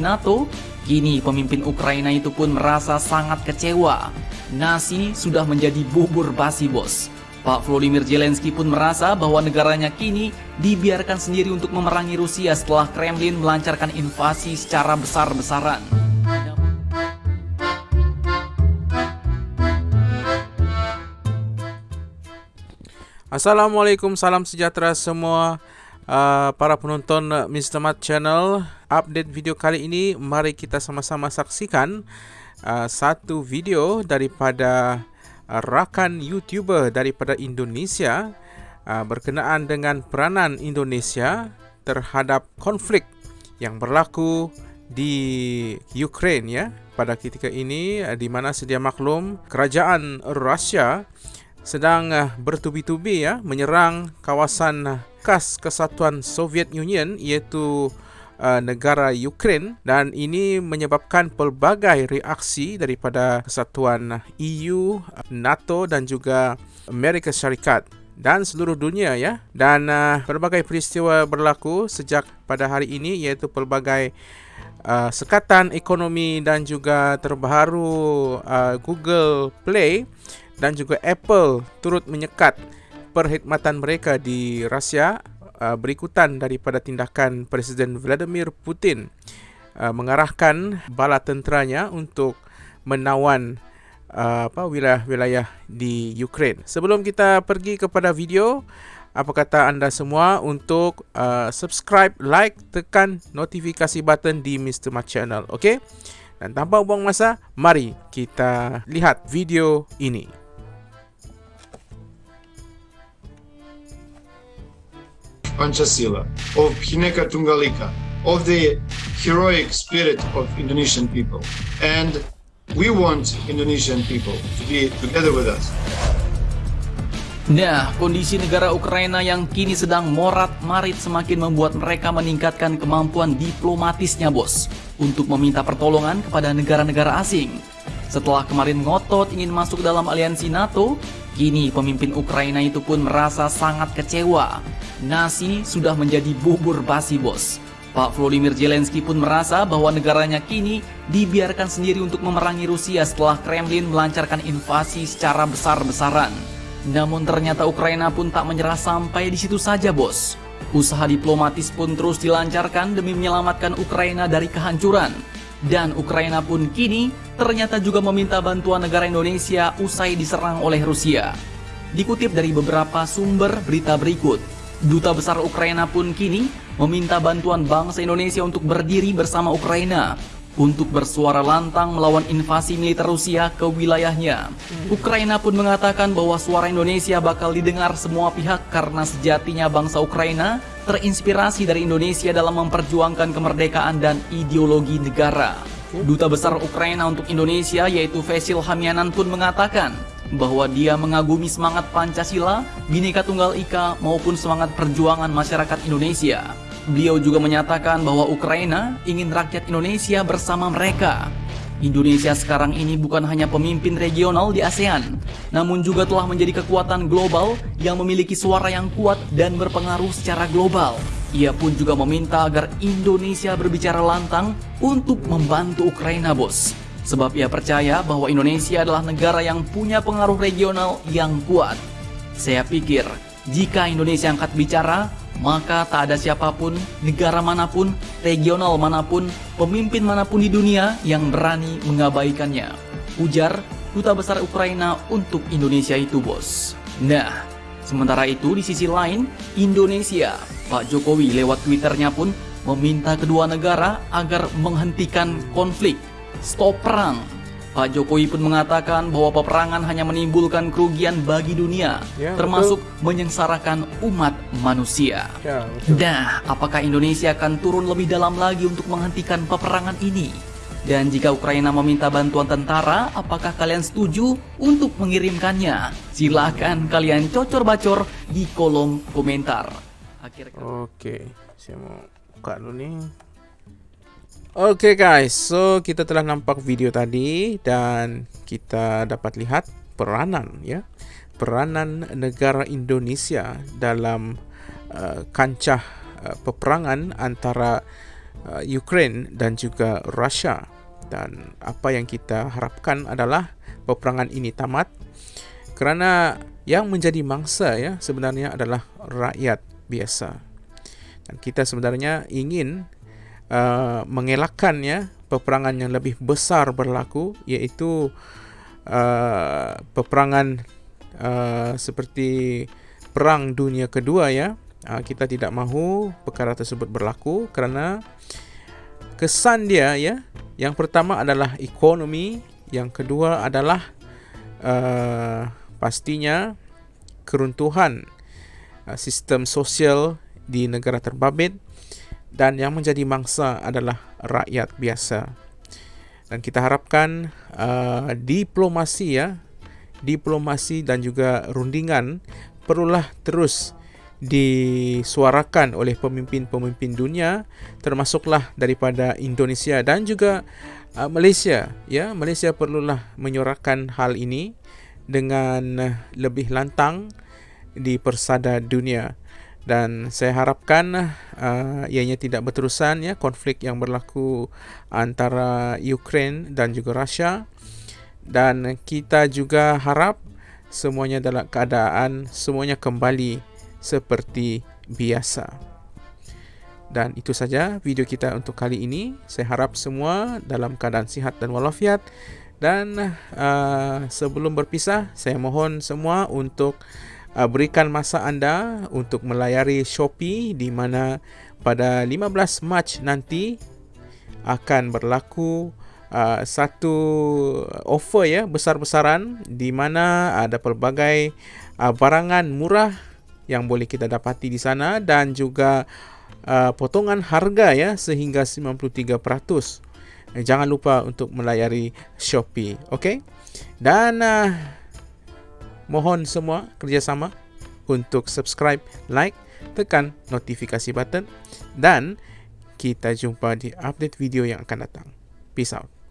NATO, kini pemimpin Ukraina itu pun merasa sangat kecewa. Nasi sudah menjadi bubur basi bos. Pak Volodymyr Zelensky pun merasa bahwa negaranya kini dibiarkan sendiri untuk memerangi Rusia setelah Kremlin melancarkan invasi secara besar-besaran. Assalamualaikum, salam sejahtera semua uh, para penonton Mr. Mat Channel Update video kali ini Mari kita sama-sama saksikan uh, Satu video daripada rakan YouTuber daripada Indonesia uh, Berkenaan dengan peranan Indonesia terhadap konflik yang berlaku di Ukraine ya pada ketika ini di mana sedia maklum kerajaan Rusia sedang bertubi-tubi ya menyerang kawasan bekas kesatuan Soviet Union iaitu uh, negara Ukraine. Dan ini menyebabkan pelbagai reaksi daripada kesatuan EU, NATO dan juga Amerika Syarikat dan seluruh dunia ya. Dan uh, berbagai peristiwa berlaku sejak pada hari ini iaitu pelbagai uh, sekatan ekonomi dan juga terbaru uh, Google Play dan juga Apple turut menyekat perkhidmatan mereka di Rusia uh, berikutan daripada tindakan Presiden Vladimir Putin uh, mengarahkan bala tenteranya untuk menawan uh, apa wilayah-wilayah di Ukraine. Sebelum kita pergi kepada video, apa kata anda semua untuk uh, subscribe, like, tekan notifikasi button di Mr. Mat Channel, okey? Dan tanpa buang masa, mari kita lihat video ini. Panchasila, of Hineka Tungalika, of the heroic spirit of Indonesian people. And we want Indonesian people to be together with us. Nah, kondisi negara Ukraina yang kini sedang morat-marit semakin membuat mereka meningkatkan kemampuan diplomatisnya, bos, untuk meminta pertolongan kepada negara-negara asing. Setelah kemarin ngotot ingin masuk dalam aliansi NATO, kini pemimpin Ukraina itu pun merasa sangat kecewa nasi sudah menjadi bubur basi bos. Pak Volodymyr Zelensky pun merasa bahwa negaranya kini dibiarkan sendiri untuk memerangi Rusia setelah Kremlin melancarkan invasi secara besar-besaran. Namun ternyata Ukraina pun tak menyerah sampai di situ saja bos. Usaha diplomatis pun terus dilancarkan demi menyelamatkan Ukraina dari kehancuran. Dan Ukraina pun kini ternyata juga meminta bantuan negara Indonesia usai diserang oleh Rusia. Dikutip dari beberapa sumber berita berikut, Duta Besar Ukraina pun kini meminta bantuan bangsa Indonesia untuk berdiri bersama Ukraina untuk bersuara lantang melawan invasi militer Rusia ke wilayahnya. Ukraina pun mengatakan bahwa suara Indonesia bakal didengar semua pihak karena sejatinya bangsa Ukraina terinspirasi dari Indonesia dalam memperjuangkan kemerdekaan dan ideologi negara. Duta Besar Ukraina untuk Indonesia yaitu Vesil Hamianan pun mengatakan bahwa dia mengagumi semangat Pancasila, Bhinneka Tunggal Ika maupun semangat perjuangan masyarakat Indonesia. Beliau juga menyatakan bahwa Ukraina ingin rakyat Indonesia bersama mereka. Indonesia sekarang ini bukan hanya pemimpin regional di ASEAN, namun juga telah menjadi kekuatan global yang memiliki suara yang kuat dan berpengaruh secara global. Ia pun juga meminta agar Indonesia berbicara lantang untuk membantu Ukraina, bos. Sebab ia percaya bahwa Indonesia adalah negara yang punya pengaruh regional yang kuat. Saya pikir, jika Indonesia angkat bicara, maka tak ada siapa pun, negara mana pun, regional mana pun, pemimpin mana pun di dunia yang berani mengabaikannya. Ujar Duta Besar Ukraina untuk Indonesia itu, bos. Nah, sementara itu di sisi lain, Indonesia, Pak Jokowi lewat Twitternya pun meminta kedua negara agar menghentikan konflik stop perang. Pak Jokowi pun mengatakan bahwa peperangan hanya menimbulkan kerugian bagi dunia, ya, termasuk betul. menyengsarakan umat manusia. Ya, Nah, apakah Indonesia akan turun lebih dalam lagi untuk menghentikan peperangan ini? Dan jika Ukraina meminta bantuan tentara, apakah kalian setuju untuk mengirimkannya? Silahkan kalian cocor-bacor di kolom komentar. Akhirnya... Oke, saya mau buka dulu nih. Oke okay guys, so kita telah nampak video tadi dan kita dapat lihat peranan ya, peranan negara Indonesia dalam uh, kancah uh, peperangan antara uh, Ukraine dan juga Russia. Dan apa yang kita harapkan adalah peperangan ini tamat kerana yang menjadi mangsa ya sebenarnya adalah rakyat biasa. Dan kita sebenarnya ingin uh, mengelakkan ya peperangan yang lebih besar berlaku iaitu uh, peperangan uh, seperti perang dunia kedua ya. Uh, kita tidak mahu perkara tersebut berlaku kerana kesan dia ya yang pertama adalah ekonomi yang kedua adalah uh, pastinya keruntuhan uh, sistem sosial di negara terbabit dan yang menjadi mangsa adalah rakyat biasa. Dan kita harapkan uh, diplomasi ya diplomasi dan juga rundingan perlulah terus disuarakan oleh pemimpin-pemimpin dunia termasuklah daripada Indonesia dan juga uh, Malaysia ya. Malaysia perlulah menyuarakan hal ini dengan lebih lantang di persada dunia dan saya harapkan uh, ianya tidak berterusan ya konflik yang berlaku antara Ukraine dan juga Russia dan kita juga harap semuanya dalam keadaan semuanya kembali seperti biasa. Dan itu saja video kita untuk kali ini. Saya harap semua dalam keadaan sihat dan walafiat. Dan uh, sebelum berpisah, saya mohon semua untuk uh, berikan masa anda untuk melayari Shopee di mana pada 15 Mac nanti akan berlaku uh, satu offer ya besar-besaran di mana ada pelbagai uh, barangan murah yang boleh kita dapati di sana dan juga uh, potongan harga ya sehingga 93%. Eh, jangan lupa untuk melayari Shopee, okey? Dan uh, mohon semua kerjasama untuk subscribe, like, tekan notifikasi button dan kita jumpa di update video yang akan datang. Peace out.